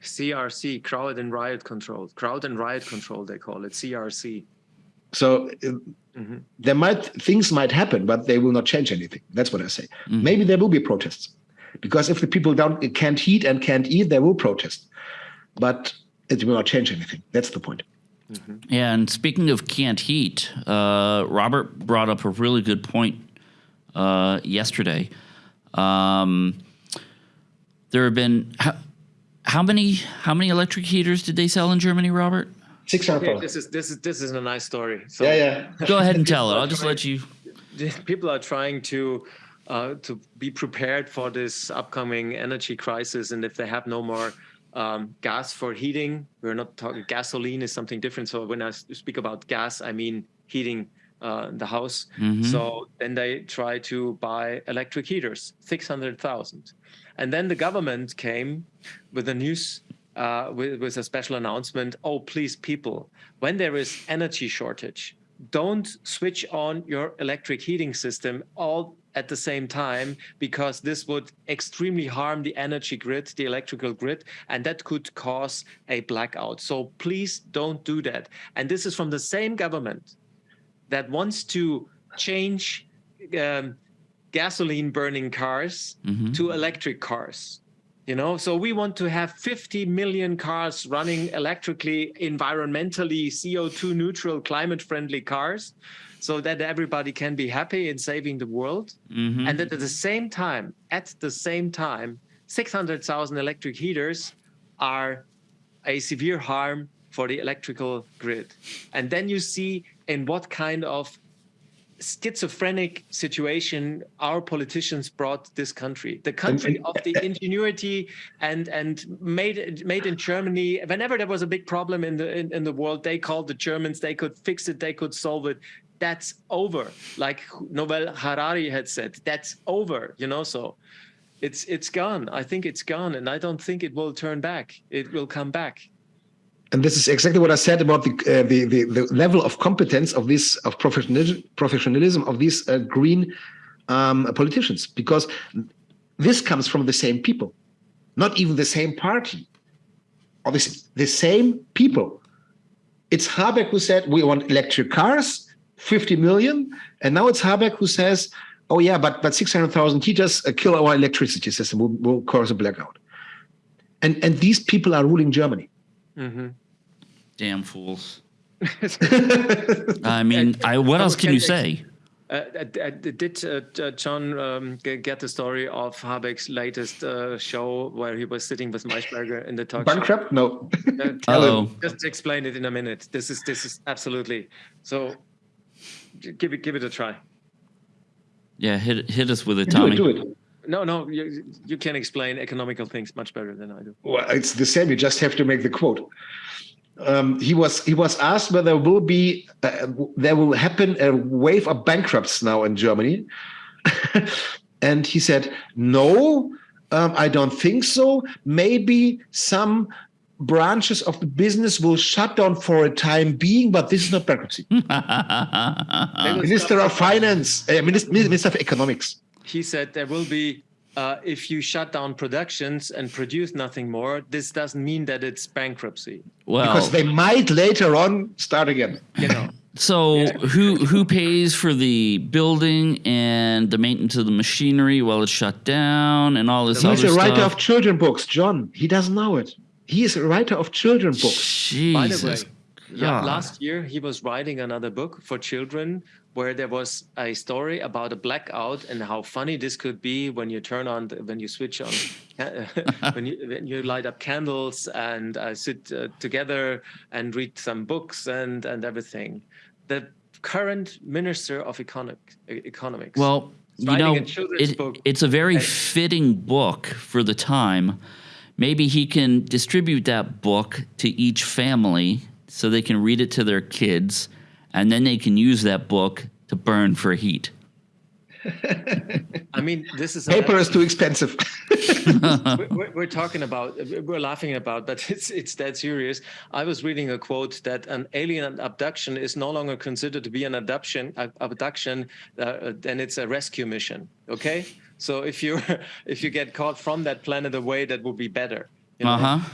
CRC, crowd and riot control. Crowd and riot control, they call it CRC. So mm -hmm. there might things might happen, but they will not change anything. That's what I say. Mm -hmm. Maybe there will be protests, because if the people don't can't heat and can't eat, they will protest, but it will not change anything. That's the point. Mm -hmm. And speaking of can't heat, uh, Robert brought up a really good point uh, yesterday. Um, there have been how, how, many how many electric heaters did they sell in Germany, Robert? Six hundred. Okay, this is this is this is a nice story. So yeah, yeah. Go ahead and tell it. I'll just let you. People are trying to uh, to be prepared for this upcoming energy crisis, and if they have no more um, gas for heating, we're not talking gasoline is something different. So when I speak about gas, I mean heating uh, the house. Mm-hmm. So then they try to buy electric heaters, 600,000. And then the government came with a news, uh, with, with a special announcement, oh, please, people, when there is energy shortage, don't switch on your electric heating system all at the same time because this would extremely harm the energy grid, the electrical grid, and that could cause a blackout. So please don't do that. And this is from the same government that wants to change um, gasoline burning cars mm -hmm. to electric cars you know so we want to have 50 million cars running electrically environmentally co2 neutral climate friendly cars so that everybody can be happy in saving the world mm -hmm. and that at the same time at the same time 600,000 electric heaters are a severe harm for the electrical grid and then you see in what kind of schizophrenic situation our politicians brought this country. The country of the ingenuity and and made made in germany whenever there was a big problem in the in, in the world they called the germans they could fix it they could solve it. That's over. Like Yuval Harari had said that's over you know so it's it's gone. I think it's gone and i don't think it will turn back. It will come back and this is exactly what I said about the uh, the, the, the level of competence of this of professionalism professionalism of these uh, green um, politicians, because this comes from the same people, not even the same party, or the same people. It's Habeck who said we want electric cars, 50 million, and now it's Habeck who says, oh yeah, but but 600,000 heaters uh, kill our electricity system, will, will cause a blackout. And and these people are ruling Germany. Mm -hmm. Damn fools. I mean, I, what else can you say? Uh, uh, did uh, John um, get the story of Habeck's latest uh, show where he was sitting with Maischberger in the talk Bankrupt? Show? No. oh. Just explain it in a minute. This is this is absolutely so. Give it give it a try. Yeah, hit hit us with it, Tommy. Do it. Do it. No, no, you, you can explain economical things much better than I do. Well, it's the same. You just have to make the quote um, he was he was asked whether there will be uh, there will happen a wave of bankrupts now in Germany, and he said no. Um, I don't think so. Maybe some branches of the business will shut down for a time being, but this is not bankruptcy. Minister of Finance, uh, Minister, Minister of Economics. He said there will be uh, if you shut down productions and produce nothing more, this doesn't mean that it's bankruptcy. Well, because they might later on start again. You know. So yeah. who who pays for the building and the maintenance of the machinery while it's shut down and all this He's other stuff? He's a writer of children books, John. He doesn't know it. He is a writer of children books. Jesus. By the way, yeah, last year he was writing another book for children where there was a story about a blackout and how funny this could be when you turn on the, when you switch on when you when you light up candles and uh, sit uh, together and read some books and and everything. The current minister of economic, economics. Well, you know, it, it's a very fitting book for the time. Maybe he can distribute that book to each family so they can read it to their kids, and then they can use that book to burn for heat. I mean, this is paper is too expensive. we're, we're, talking about, we're laughing about, but it's it's that serious. I was reading a quote that an alien abduction is no longer considered to be an abduction. Abduction, uh, then it's a rescue mission. Okay, so if you if you get caught from that planet away, that would be better. You know? Uh huh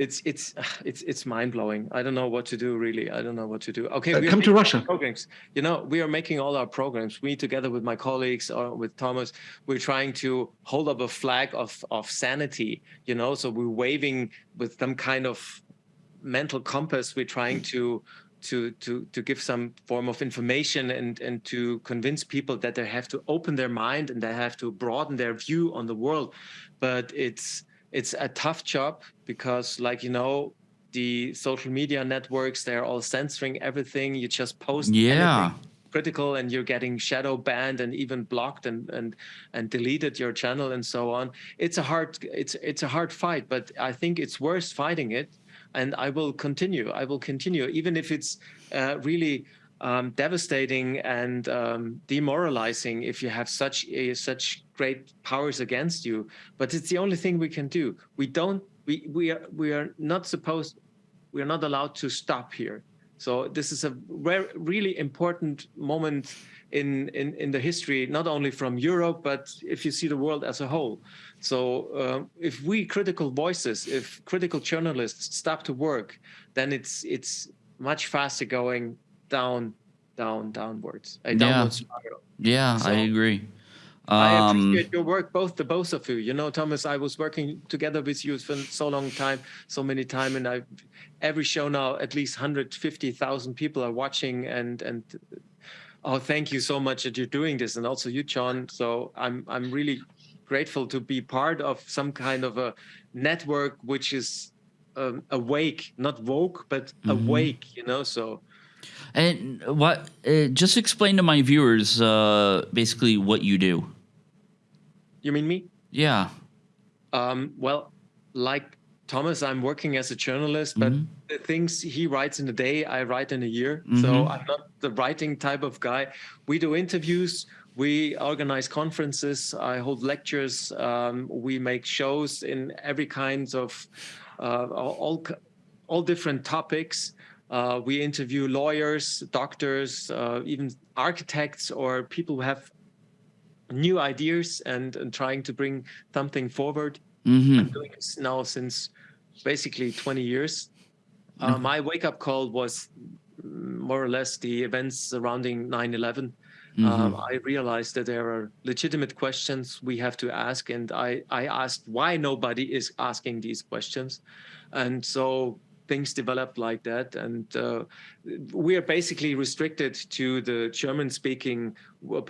it's it's it's it's mind blowing. I don't know what to do really. I don't know what to do. Okay, uh, come to Russia. Programs. You know, we are making all our programs. We together with my colleagues or with Thomas, we're trying to hold up a flag of of sanity. You know, so we're waving with some kind of mental compass. We're trying to to to to give some form of information and and to convince people that they have to open their mind and they have to broaden their view on the world. But it's it's a tough job because like you know the social media networks they're all censoring everything. You just post yeah. critical and you're getting shadow banned and even blocked and and and deleted your channel and so on. It's a hard it's it's a hard fight but i think it's worth fighting it. And i will continue i will continue even if it's uh, really um, devastating and um, demoralizing if you have such a, such great powers against you. But it's the only thing we can do. We don't. We we are we are not supposed. We are not allowed to stop here. So this is a re really important moment in, in in the history, not only from Europe, but if you see the world as a whole. So uh, if we critical voices, if critical journalists stop to work, then it's it's much faster going down, down, downwards, a downward yeah. spiral. Yeah, so I agree. Um, I appreciate your work, both the both of you. You know, Thomas, I was working together with you for so long time, so many time, and I, every show now, at least 150,000 people are watching, and and oh, thank you so much that you're doing this, and also you, John. So I'm I'm really grateful to be part of some kind of a network which is um, awake, not woke, but mm -hmm. awake. You know, so And what? Uh, just explain to my viewers, uh, basically, what you do. You mean me? Yeah. Um, well, like Thomas, I'm working as a journalist, but Mhm. the things he writes in a day, I write in a year. Mhm. So I'm not the writing type of guy. We do interviews. We organize conferences. I hold lectures. Um, we make shows in every kinds of uh, all all different topics. Uh, we interview lawyers, doctors, uh, even architects, or people who have new ideas and, and trying to bring something forward. hmm I'm doing this now since basically 20 years. Uh, my wake up call was mm, more or less the events surrounding 9 11. Um, I realized that there are legitimate questions we have to ask, and I, I asked why nobody is asking these questions. And so things developed like that. And uh, we are basically restricted to the German speaking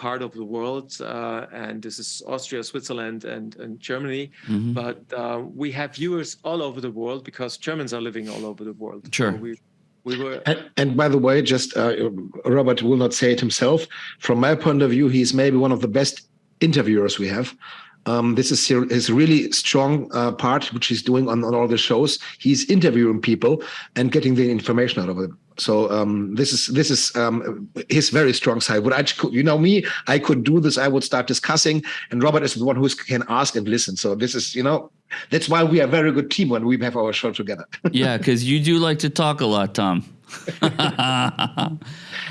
part of the world. Uh, and this is Austria, Switzerland, and, and Germany. Mm-hmm. But uh, we have viewers all over the world because Germans are living all over the world. Sure. So we, we were And, and by the way, just uh, Robert will not say it himself. From my point of view, he's maybe one of the best interviewers we have. Um, this is his his really strong uh, part, which he's doing on, on all the shows. He's interviewing people and getting the information out of them. So um, this is this is um, his very strong side. What I could, you know me, I could do this. I would start discussing, and Robert is the one who can ask and listen. So this is you know that's why we are a very good team when we have our show together. yeah, because you do like to talk a lot, Tom.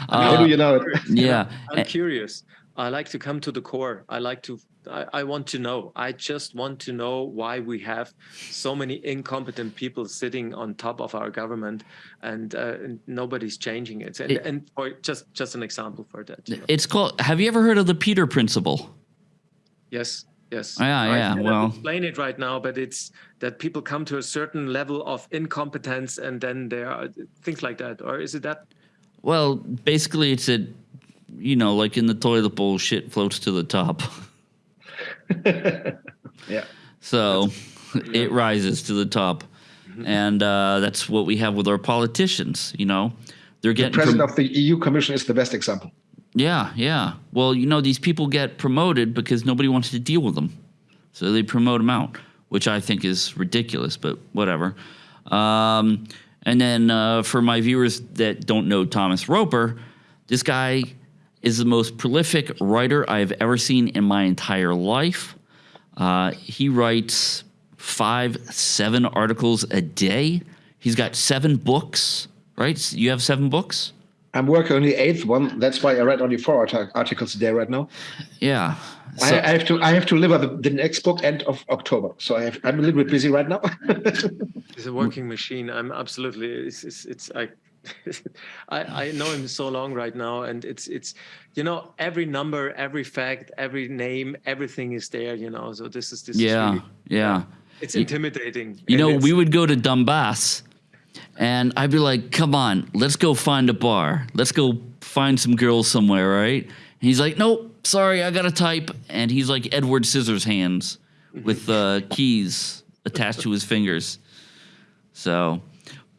How do you know it? yeah. I'm curious. I like to come to the core. I like to. I, I want to know. I just want to know why we have so many incompetent people sitting on top of our government, and, uh, nobody's changing it. And, It- and for just just an example for that. you know. It's called. Have you ever heard of the Peter Principle? Yes, yes. Yeah, I yeah, well- explain it right now, but it's that people come to a certain level of incompetence, and then there are things like that. Or is it that? Well, basically, it's a, you know, like in the toilet bowl, shit floats to the top. Yeah. So it rises to the top. And uh, that's what we have with our politicians, you know. They're The president prom- of the EU Commission is the best example. Yeah, yeah. Well, you know, these people get promoted because nobody wants to deal with them. So they promote them out, which I think is ridiculous, but whatever. Um, and then uh, for my viewers that don't know Thomas Roper, this guy is the most prolific writer I've ever seen in my entire life. Uh, he writes five, seven articles a day. He's got seven books, right? You have seven books? I'm working on the eighth one. That's why I read only four arti- articles a day right now. Yeah. I, So- I have to I have to deliver the, the next book end of October. So I have, I'm a little bit busy right now. It's a working machine. I'm absolutely. It's it's, it's I, I I know him so long right now, and it's it's you know every number, every fact, every name, everything is there. You know, so this is this. is Yeah, really, yeah. It's intimidating. You know, we would go to Donbass, and I'd be like, "Come on, let's go find a bar. Let's go find some girls somewhere, right?" And he's like, "Nope, sorry, I gotta type." And he's like Edward Scissorhands with uh, keys attached to his fingers. So,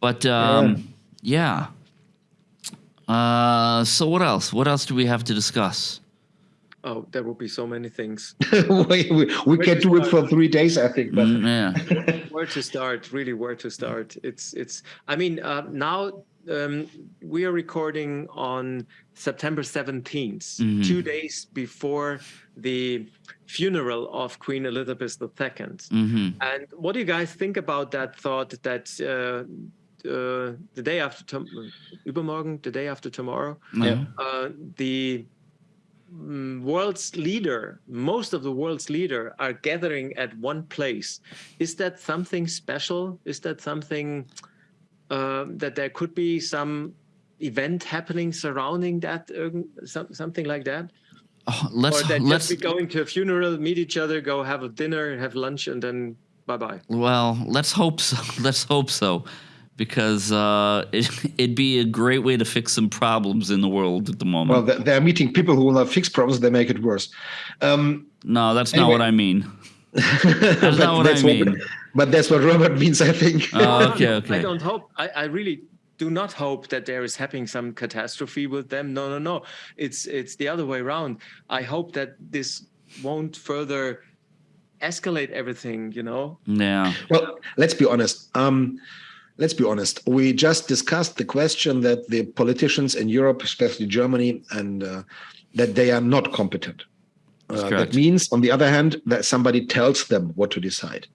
but um, yeah. Uh, so what else? What else do we have to discuss? Oh, there will be so many things. we we, we can do it for three days, I think. But Mm, yeah. where to start? Really, where to start? It's it's. I mean, uh, now um, we are recording on September 17th, Mhm. two days before the funeral of Queen Elizabeth II. hmm And what do you guys think about that thought that uh, uh, the day after tom- übermorgen, the day after tomorrow, Yeah. uh, the mm, world's leader, most of the world's leader are gathering at one place. Is that something special? Is that something uh, that there could be some event happening surrounding that, some, something like that? Oh, let's or that let's just be going to a funeral, meet each other, go have a dinner, have lunch, and then bye bye. Well, let's hope so. Let's hope so, because uh, it, it'd be a great way to fix some problems in the world at the moment. well, they- they're meeting people who will not fix problems; they make it worse. Um, no, that's not what I mean. that's not what I mean. but that's what Robert means, I think. Oh, No, no, okay, okay. I don't hope. I, I really do not hope that there is happening some catastrophe with them. No, no, no. It's it's the other way around. I hope that this won't further escalate everything. You know. Yeah. Well, let's be honest. Um, let's be honest. We just discussed the question that the politicians in Europe, especially Germany, and uh, that they are not competent. Uh, that means, on the other hand, that somebody tells them what to decide.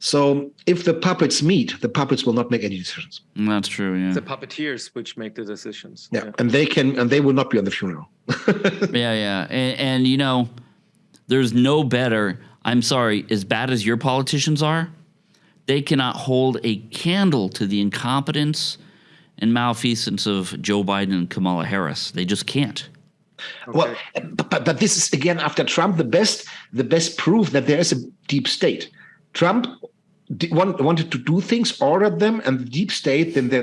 So if the puppets meet, the puppets will not make any decisions. That's true. Yeah. The puppeteers which make the decisions. Yeah, yeah. and they can, and they will not be on the funeral. yeah, yeah, and, and you know, there's no better. I'm sorry, as bad as your politicians are, they cannot hold a candle to the incompetence and malfeasance of Joe Biden and Kamala Harris. They just can't. Okay. Well, but, but this is again after Trump the best the best proof that there is a deep state. Trump want, wanted to do things, ordered them, and the deep state, then the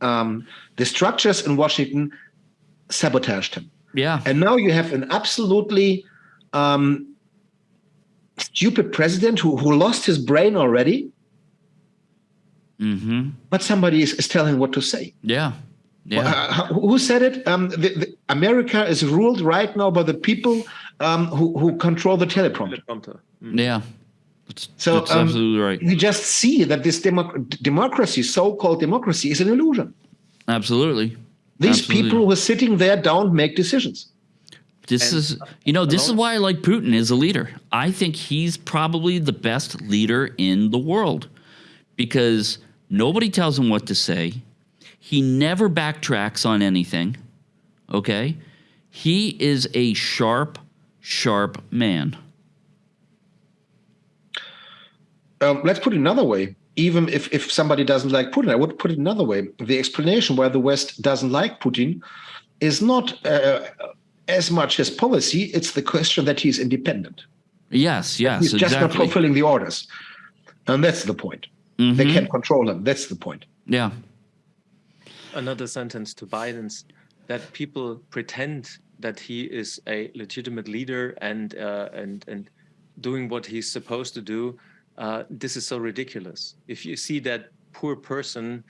the, um, the structures in Washington sabotaged him. Yeah. And now you have an absolutely um, stupid president who, who lost his brain already. Mm-hmm. But somebody is, is telling what to say. Yeah. Yeah. Uh, who said it? Um, the, the America is ruled right now by the people um, who, who control the teleprompter. teleprompter. Mm. Yeah. That's, so that's um, absolutely right. We just see that this democ- democracy, so-called democracy, is an illusion. Absolutely. These absolutely. people who are sitting there don't make decisions. This and, is, you know, this is why I like Putin as a leader. I think he's probably the best leader in the world because nobody tells him what to say. He never backtracks on anything. Okay? He is a sharp, sharp man. Um, let's put it another way. Even if, if somebody doesn't like Putin, I would put it another way. The explanation why the West doesn't like Putin is not uh, as much his policy, it's the question that he's independent. Yes, yes. He's exactly. just not fulfilling the orders. And that's the point. Mm-hmm. They can't control him. That's the point. Yeah. Another sentence to Biden's that people pretend that he is a legitimate leader and uh, and and doing what he's supposed to do uh, this is so ridiculous. If you see that poor person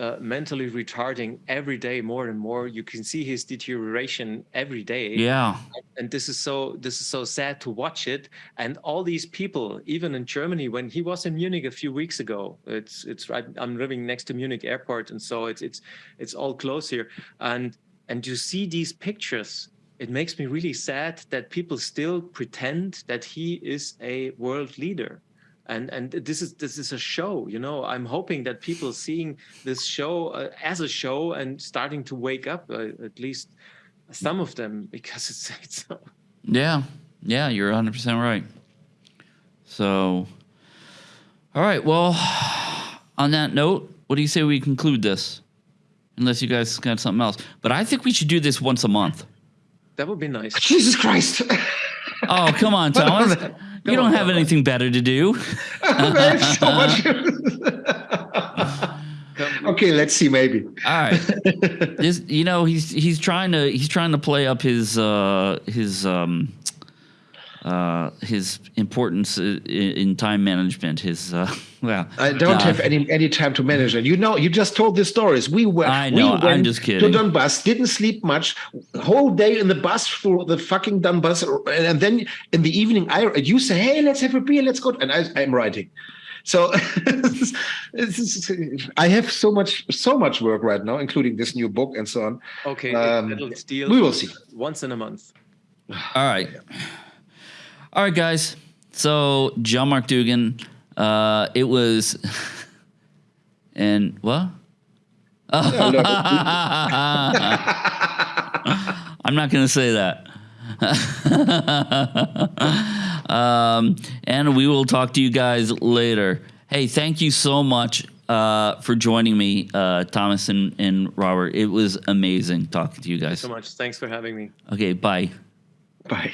uh, mentally retarding every day more and more, you can see his deterioration every day. Yeah. And this is so this is so sad to watch it. And all these people, even in Germany, when he was in Munich a few weeks ago, it's it's right. I'm living next to Munich airport, and so it's it's it's all close here. And and you see these pictures it makes me really sad that people still pretend that he is a world leader and and this is this is a show you know? I'm hoping that people seeing this show uh, as a show and starting to wake up uh, at least some of them because it's, it's so yeah. Yeah you're 100% right. So all right well on that note what do you say we conclude this? Unless you guys got something else. But i think we should do this once a month. That would be nice. Jesus christ. Oh come on thomas you don't have anything better to do. There's so much. okay, let's see. Maybe. All right. This, you know, he's he's trying to he's trying to play up his uh, his um, uh, his importance in, in, time management. His uh, well, I don't uh, have any any time to manage it. You know, you just told the stories. We were. I know. We I'm just kidding. To Donbass, didn't sleep much, whole day in the bus for the fucking Donbass, and then in the evening, I you say, "Hey, let's have a beer, let's go," and I, I'm writing. So I have so much so much work right now, including this new book and so on. Okay, um, we will see. Once in a month. All right. All right, guys. So John Mark Dougan, uh, it was, and what? I'm not going to say that. um, and we will talk to you guys later. Hey, thank you so much uh, for joining me, uh, Thomas and, and Robert. It was amazing talking to you guys. so much. Thanks for having me. Okay, bye. Bye.